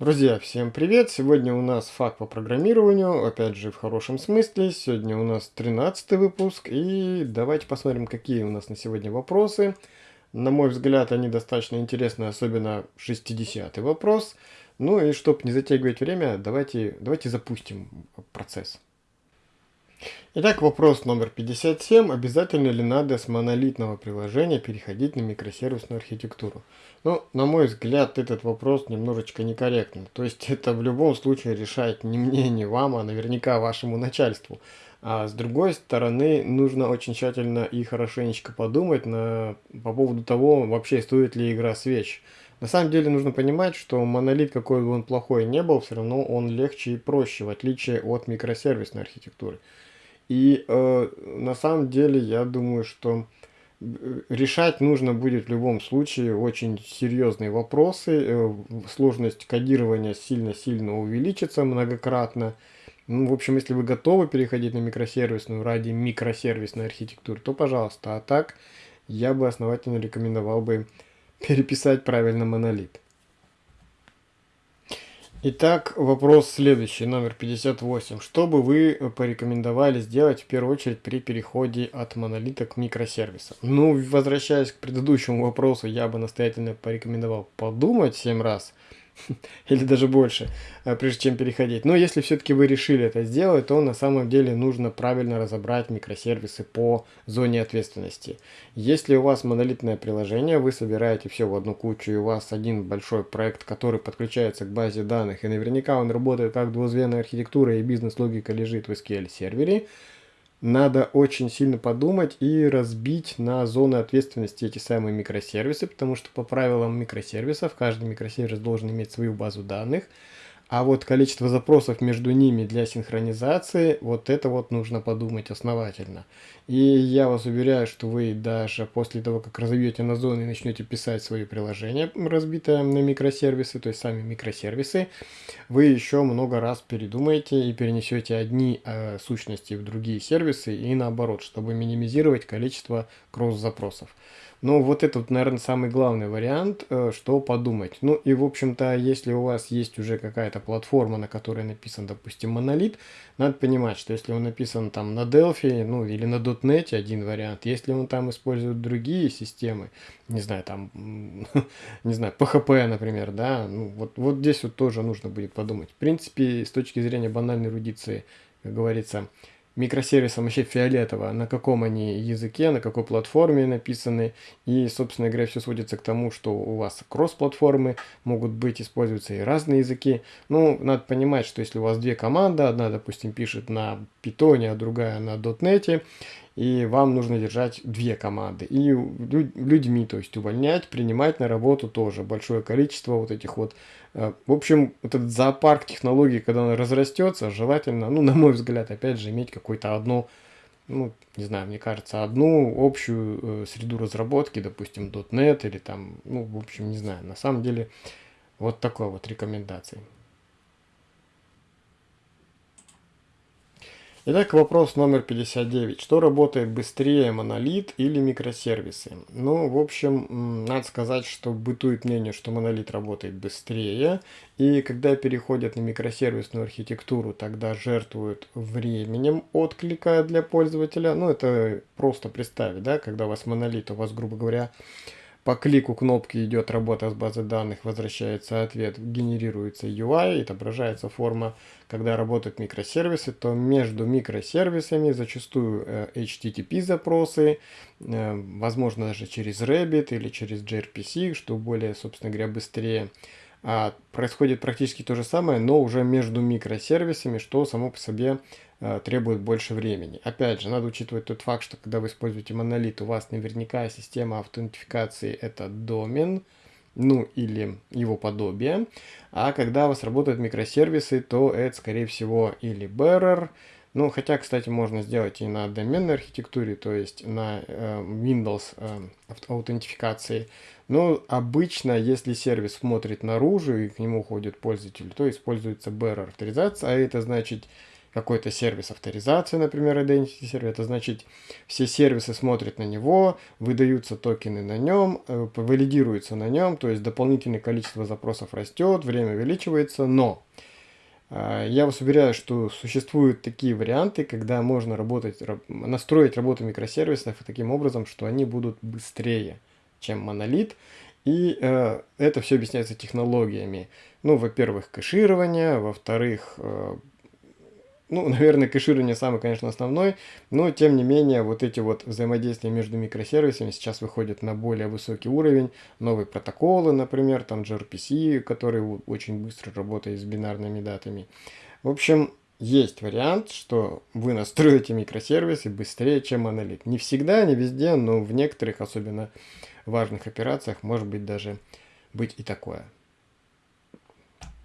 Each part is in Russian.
Друзья, всем привет! Сегодня у нас факт по программированию, опять же в хорошем смысле. Сегодня у нас 13 выпуск и давайте посмотрим, какие у нас на сегодня вопросы. На мой взгляд, они достаточно интересны, особенно 60 вопрос. Ну и чтобы не затягивать время, давайте, давайте запустим процесс. Итак, вопрос номер 57. Обязательно ли надо с монолитного приложения переходить на микросервисную архитектуру? Ну, на мой взгляд, этот вопрос немножечко некорректный. То есть это в любом случае решает не мне, не вам, а наверняка вашему начальству. А с другой стороны, нужно очень тщательно и хорошенечко подумать на, по поводу того, вообще стоит ли игра свеч. На самом деле нужно понимать, что монолит, какой бы он плохой не был, все равно он легче и проще, в отличие от микросервисной архитектуры. И э, на самом деле я думаю, что э, решать нужно будет в любом случае очень серьезные вопросы. Э, сложность кодирования сильно-сильно увеличится многократно. Ну, в общем, если вы готовы переходить на микросервисную ради микросервисной архитектуры, то пожалуйста. А так, я бы основательно рекомендовал бы переписать правильно монолит. Итак, вопрос следующий, номер 58. Что бы вы порекомендовали сделать в первую очередь при переходе от монолита к микросервисам? Ну, возвращаясь к предыдущему вопросу, я бы настоятельно порекомендовал подумать 7 раз – или даже больше, э, прежде чем переходить. Но если все-таки вы решили это сделать, то на самом деле нужно правильно разобрать микросервисы по зоне ответственности. Если у вас монолитное приложение, вы собираете все в одну кучу, и у вас один большой проект, который подключается к базе данных, и наверняка он работает как двузвенная архитектура, и бизнес-логика лежит в SQL сервере, надо очень сильно подумать и разбить на зоны ответственности эти самые микросервисы, потому что по правилам микросервисов каждый микросервис должен иметь свою базу данных, а вот количество запросов между ними для синхронизации, вот это вот нужно подумать основательно. И я вас уверяю, что вы даже после того, как разовьете на зоны и начнете писать свои приложения, разбитые на микросервисы, то есть сами микросервисы, вы еще много раз передумаете и перенесете одни э, сущности в другие сервисы и наоборот, чтобы минимизировать количество кросс-запросов. Ну, вот это, наверное, самый главный вариант, э, что подумать. Ну, и, в общем-то, если у вас есть уже какая-то платформа, на которой написан, допустим, монолит, надо понимать, что если он написан там на Delphi, ну, или на .NET, один вариант. Если он там использует другие системы, не знаю, там, не знаю, PHP, например, да, ну, вот, вот здесь вот тоже нужно будет подумать. В принципе, с точки зрения банальной эрудиции, как говорится, микросервисам вообще фиолетово, на каком они языке, на какой платформе написаны. И, собственно говоря, все сводится к тому, что у вас кросс-платформы, могут быть, используются и разные языки. Ну, надо понимать, что если у вас две команды, одна, допустим, пишет на Python, а другая на .NET, и вам нужно держать две команды. И людьми, то есть увольнять, принимать на работу тоже большое количество вот этих вот. Э, в общем, этот зоопарк технологий, когда он разрастется, желательно, ну, на мой взгляд, опять же, иметь какую-то одну, ну, не знаю, мне кажется, одну общую э, среду разработки, допустим, .NET или там, ну, в общем, не знаю. На самом деле, вот такой вот рекомендации. Итак, вопрос номер 59. Что работает быстрее, монолит или микросервисы? Ну, в общем, надо сказать, что бытует мнение, что монолит работает быстрее. И когда переходят на микросервисную архитектуру, тогда жертвуют временем отклика для пользователя. Ну, это просто представить, да, когда у вас монолит, у вас, грубо говоря, по клику кнопки идет работа с базой данных, возвращается ответ, генерируется UI, отображается форма. Когда работают микросервисы, то между микросервисами зачастую э, HTTP запросы, э, возможно даже через Rabbit или через gRPC, что более, собственно говоря, быстрее. А происходит практически то же самое, но уже между микросервисами, что само по себе э, требует больше времени. Опять же, надо учитывать тот факт, что когда вы используете монолит, у вас наверняка система аутентификации это домен, ну или его подобие. А когда у вас работают микросервисы, то это скорее всего или bearer, ну, хотя, кстати, можно сделать и на доменной архитектуре, то есть на э, Windows э, аутентификации. Но обычно, если сервис смотрит наружу и к нему ходит пользователь, то используется bearer авторизация, а это значит какой-то сервис авторизации, например, Identity сервер, это значит, все сервисы смотрят на него, выдаются токены на нем, э, валидируются на нем, то есть дополнительное количество запросов растет, время увеличивается, но э, я вас уверяю, что существуют такие варианты, когда можно работать, настроить работу микросервисов таким образом, что они будут быстрее, чем монолит, и э, это все объясняется технологиями. Ну, во-первых, кэширование, во-вторых, э, ну, наверное, кэширование самый, конечно, основной, но тем не менее вот эти вот взаимодействия между микросервисами сейчас выходят на более высокий уровень. Новые протоколы, например, там gRPC, который очень быстро работает с бинарными датами. В общем, есть вариант, что вы настроите микросервисы быстрее, чем монолит. Не всегда, не везде, но в некоторых, особенно важных операциях, может быть даже быть и такое.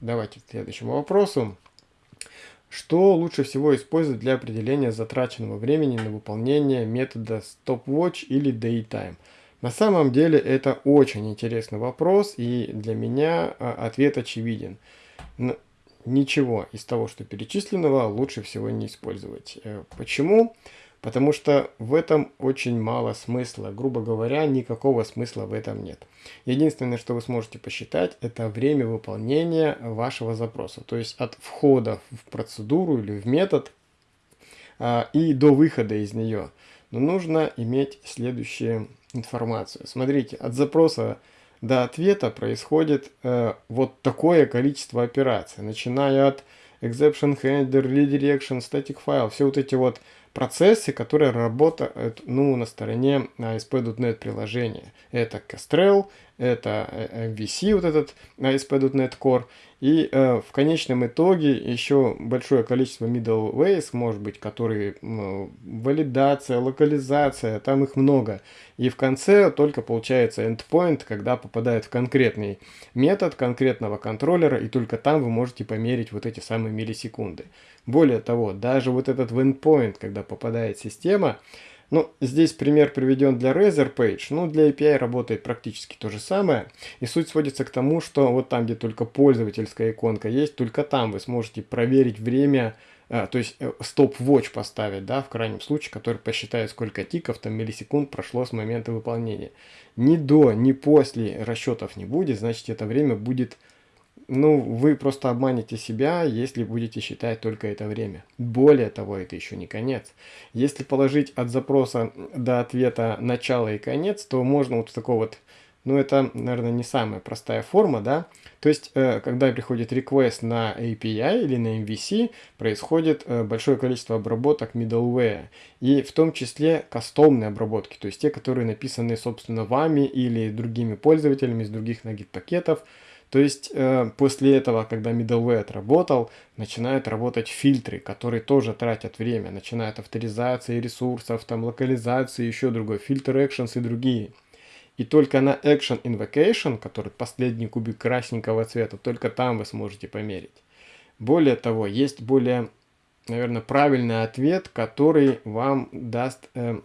Давайте к следующему вопросу. Что лучше всего использовать для определения затраченного времени на выполнение метода stopwatch или daytime? На самом деле это очень интересный вопрос, и для меня а, ответ очевиден. Ничего из того, что перечисленного, лучше всего не использовать. Э, почему? Почему? Потому что в этом очень мало смысла. Грубо говоря, никакого смысла в этом нет. Единственное, что вы сможете посчитать, это время выполнения вашего запроса. То есть от входа в процедуру или в метод а, и до выхода из нее. Но нужно иметь следующую информацию. Смотрите, от запроса до ответа происходит э, вот такое количество операций. Начиная от exception handler, redirection, static file, все вот эти вот процессы, которые работают ну, на стороне ASP.NET приложения. Это Kestrel, это э, MVC, вот этот ASP.NET Core, и э, в конечном итоге еще большое количество middleways, может быть, которые э, валидация, локализация, там их много. И в конце только получается endpoint, когда попадает в конкретный метод конкретного контроллера, и только там вы можете померить вот эти самые миллисекунды. Более того, даже вот этот endpoint, когда попадает система, ну, здесь пример приведен для Razer Page, ну, для API работает практически то же самое. И суть сводится к тому, что вот там, где только пользовательская иконка есть, только там вы сможете проверить время, а, то есть э, поставить, да, в крайнем случае, который посчитает, сколько тиков, там, миллисекунд прошло с момента выполнения. Ни до, ни после расчетов не будет, значит, это время будет ну, вы просто обманете себя, если будете считать только это время. Более того, это еще не конец. Если положить от запроса до ответа начало и конец, то можно вот такой вот, ну, это, наверное, не самая простая форма, да. То есть, э, когда приходит request на API или на MVC, происходит э, большое количество обработок middleware. И в том числе кастомные обработки, то есть те, которые написаны, собственно, вами или другими пользователями из других Nugget пакетов, то есть э, после этого, когда middleware отработал, начинают работать фильтры, которые тоже тратят время. Начинают авторизации ресурсов, там локализации, еще другой, фильтр actions и другие. И только на action invocation, который последний кубик красненького цвета, только там вы сможете померить. Более того, есть более, наверное, правильный ответ, который вам даст, э,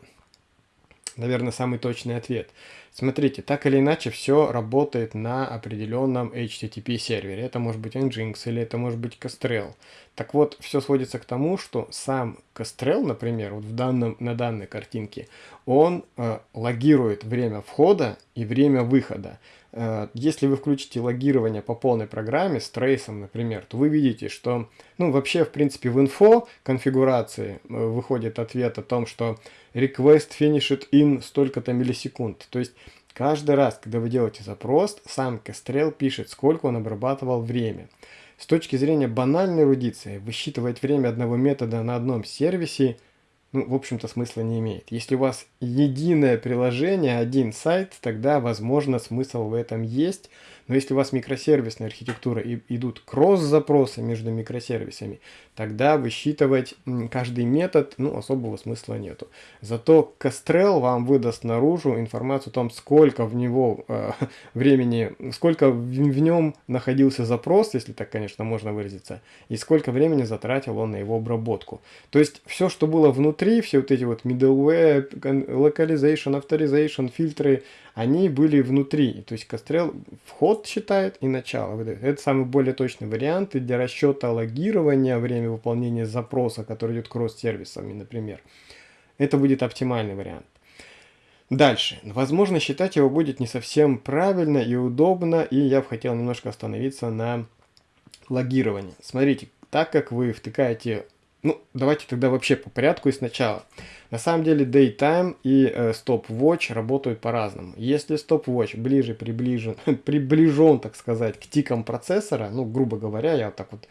наверное, самый точный ответ. Смотрите, так или иначе все работает на определенном HTTP сервере. Это может быть Nginx или это может быть Kestrel. Так вот, все сводится к тому, что сам Kestrel, например, вот в данном, на данной картинке, он э, логирует время входа и время выхода. Э, если вы включите логирование по полной программе с трейсом, например, то вы видите, что, ну, вообще, в принципе, в инфо конфигурации э, выходит ответ о том, что request finished in столько-то миллисекунд. То есть, каждый раз, когда вы делаете запрос, сам Kestrel пишет, сколько он обрабатывал время. С точки зрения банальной эрудиции, высчитывать время одного метода на одном сервисе, ну, в общем-то, смысла не имеет. Если у вас единое приложение, один сайт, тогда, возможно, смысл в этом есть, но если у вас микросервисная архитектура и идут кросс-запросы между микросервисами, тогда высчитывать каждый метод ну, особого смысла нету. Зато Kestrel вам выдаст наружу информацию о том, сколько в него э, времени, сколько в, в нем находился запрос, если так, конечно, можно выразиться, и сколько времени затратил он на его обработку. То есть все, что было внутри, все вот эти вот middleware, localization, authorization, фильтры, они были внутри. То есть вход вход считает и начало выдает. Это самый более точный вариант и для расчета логирования время выполнения запроса, который идет кросс-сервисами, например. Это будет оптимальный вариант. Дальше. Возможно, считать его будет не совсем правильно и удобно, и я бы хотел немножко остановиться на логировании. Смотрите, так как вы втыкаете... Ну, давайте тогда вообще по порядку и сначала. На самом деле Daytime и э, Stopwatch работают по-разному. Если Stopwatch ближе приближен, приближен, так сказать, к тикам процессора, ну, грубо говоря, я вот так вот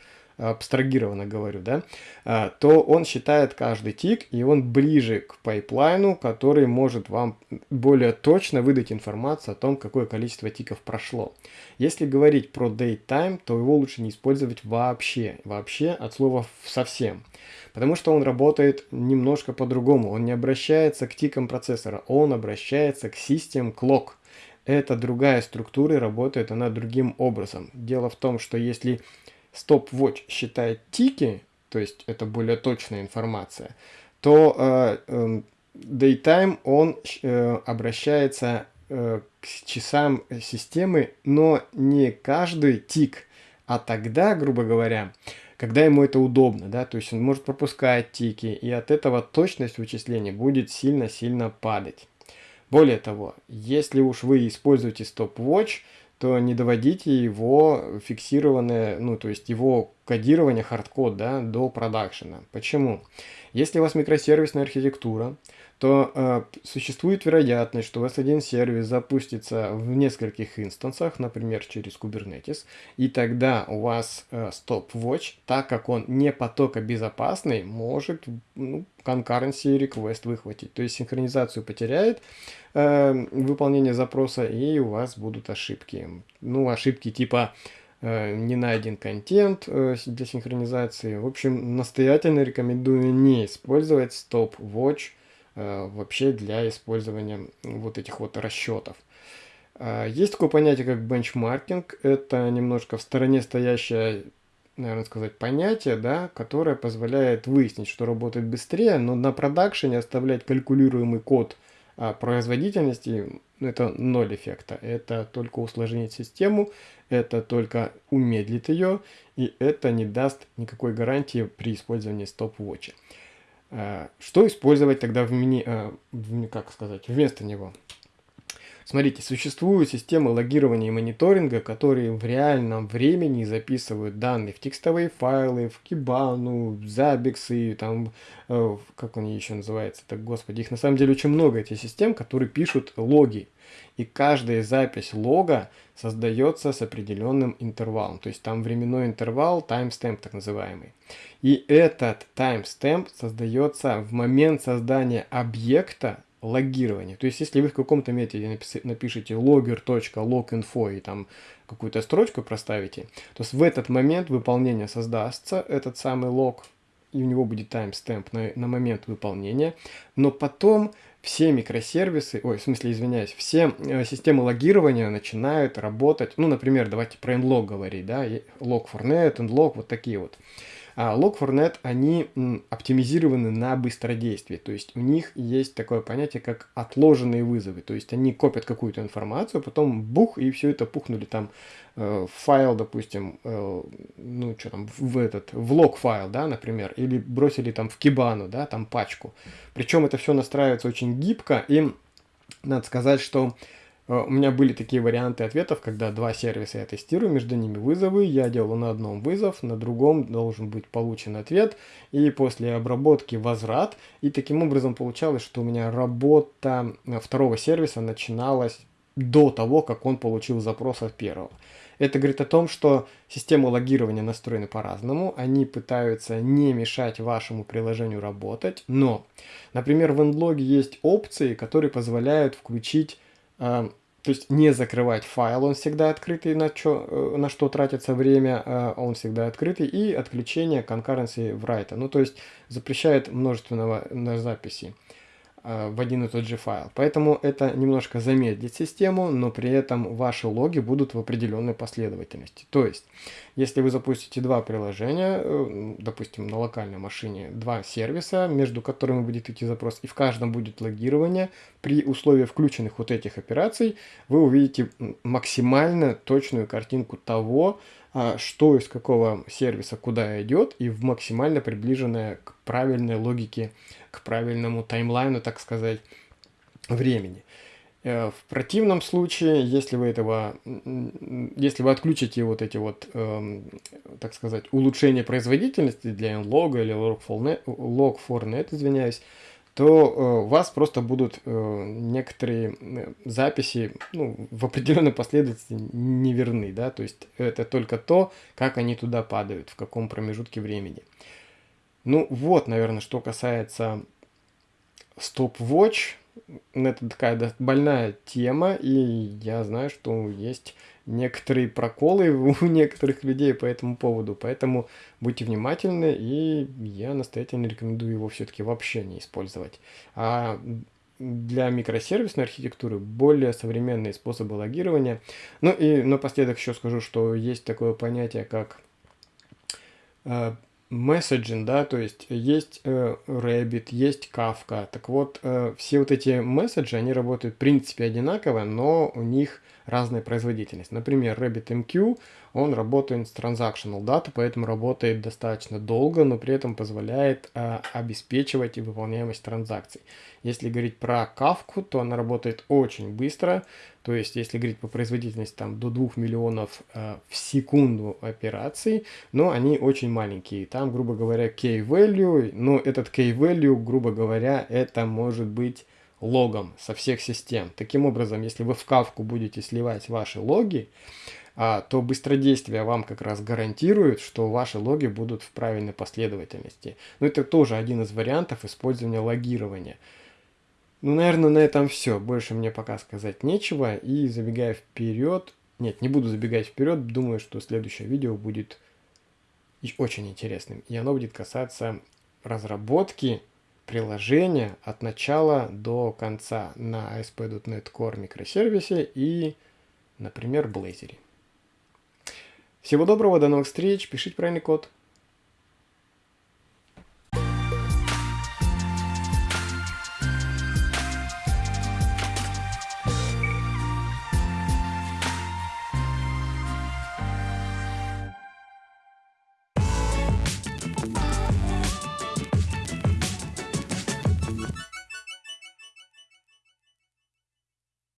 абстрагированно говорю, да, а, то он считает каждый тик, и он ближе к пайплайну, который может вам более точно выдать информацию о том, какое количество тиков прошло. Если говорить про datetime, то его лучше не использовать вообще, вообще от слова совсем. Потому что он работает немножко по-другому, он не обращается к тикам процессора, он обращается к system clock. Это другая структура, работает она другим образом. Дело в том, что если stopwatch считает тики, то есть это более точная информация, то э, э, daytime он э, обращается э, к часам системы, но не каждый тик, а тогда, грубо говоря, когда ему это удобно, да, то есть он может пропускать тики, и от этого точность вычисления будет сильно-сильно падать. Более того, если уж вы используете stopwatch, то не доводите его фиксированное, ну, то есть его кодирование, hardcode, да, до продакшена. Почему? Если у вас микросервисная архитектура, то э, существует вероятность, что у вас один сервис запустится в нескольких инстансах, например, через Kubernetes, и тогда у вас э, stopwatch, так как он не потокобезопасный, может ну, concurrency request выхватить. То есть синхронизацию потеряет э, выполнение запроса, и у вас будут ошибки. Ну, ошибки типа не найден контент э, для синхронизации. В общем, настоятельно рекомендую не использовать stopwatch Э, вообще для использования вот этих вот расчетов. Есть такое понятие, как бенчмаркинг. Это немножко в стороне стоящее, наверное, сказать, понятие, да, которое позволяет выяснить, что работает быстрее, но на продакшене оставлять калькулируемый код а производительности это ноль эффекта. Это только усложнит систему, это только умедлит ее, и это не даст никакой гарантии при использовании стоп-вотча. Э, что использовать тогда в мини, э, как сказать, вместо него? Смотрите, существуют системы логирования и мониторинга, которые в реальном времени записывают данные в текстовые файлы, в Kibana, в Zabbix, там, э, как они еще называются, так, господи, их на самом деле очень много, этих систем, которые пишут логи. И каждая запись лога создается с определенным интервалом. То есть там временной интервал, timestamp так называемый. И этот timestamp создается в момент создания объекта логирования. То есть если вы в каком-то методе напишите logger.loginfo и там какую-то строчку проставите, то в этот момент выполнения создастся этот самый лог, и у него будет timestamp на, на момент выполнения, но потом все микросервисы, ой, в смысле, извиняюсь, все э, системы логирования начинают работать, ну, например, давайте про nlog говорить, да, log4net, nlog, вот такие вот. А Log4net, они оптимизированы на быстродействие, то есть у них есть такое понятие, как отложенные вызовы, то есть они копят какую-то информацию, потом бух, и все это пухнули там э, в файл, допустим, э, ну что там, в этот, в лог файл, да, например, или бросили там в кибану, да, там пачку. Причем это все настраивается очень гибко, и надо сказать, что у меня были такие варианты ответов, когда два сервиса я тестирую, между ними вызовы, я делаю на одном вызов, на другом должен быть получен ответ, и после обработки возврат, и таким образом получалось, что у меня работа второго сервиса начиналась до того, как он получил запрос от первого. Это говорит о том, что системы логирования настроены по-разному, они пытаются не мешать вашему приложению работать, но, например, в Endlog есть опции, которые позволяют включить то есть не закрывать файл, он всегда открытый, на, чё, э, на что тратится время, а он всегда открытый, и отключение concurrency write. Ну, то есть запрещает множественного на записи. Э, в один и тот же файл. Поэтому это немножко замедлит систему, но при этом ваши логи будут в определенной последовательности. То есть, если вы запустите два приложения, э, допустим, на локальной машине, два сервиса, между которыми будет идти запрос, и в каждом будет логирование, при условии включенных вот этих операций, вы увидите максимально точную картинку того, а, что из какого сервиса куда идет, и в максимально приближенное к правильной логике, к правильному таймлайну, так сказать, времени. Э, в противном случае, если вы этого, если вы отключите вот эти вот, эм, так сказать, улучшения производительности для nlog или log4net, извиняюсь, то э, у вас просто будут э, некоторые записи ну, в определенной последовательности неверны, да, то есть это только то, как они туда падают, в каком промежутке времени. Ну вот, наверное, что касается Stopwatch, это такая больная тема, и я знаю, что есть некоторые проколы у некоторых людей по этому поводу, поэтому будьте внимательны, и я настоятельно рекомендую его все-таки вообще не использовать. А для микросервисной архитектуры более современные способы логирования. Ну и напоследок еще скажу, что есть такое понятие, как месседжинг, да, то есть есть э, Rabbit, есть Kafka. Так вот, э, все вот эти месседжи, они работают в принципе одинаково, но у них разная производительность. Например, RabbitMQ, он работает с transactional data, поэтому работает достаточно долго, но при этом позволяет э, обеспечивать выполняемость транзакций. Если говорить про Kafka, то она работает очень быстро, то есть если говорить по производительности там до 2 миллионов э, в секунду операций, но они очень маленькие. Там, грубо говоря, key-value, но этот key-value, грубо говоря, это может быть логом со всех систем. Таким образом, если вы в кавку будете сливать ваши логи, а, то быстродействие вам как раз гарантирует, что ваши логи будут в правильной последовательности. Но это тоже один из вариантов использования логирования. Ну, наверное, на этом все. Больше мне пока сказать нечего. И забегая вперед... Нет, не буду забегать вперед. Думаю, что следующее видео будет очень интересным. И оно будет касаться разработки приложения от начала до конца на ASP.NET Core микросервисе и, например, Blazor. Всего доброго, до новых встреч, пишите правильный код.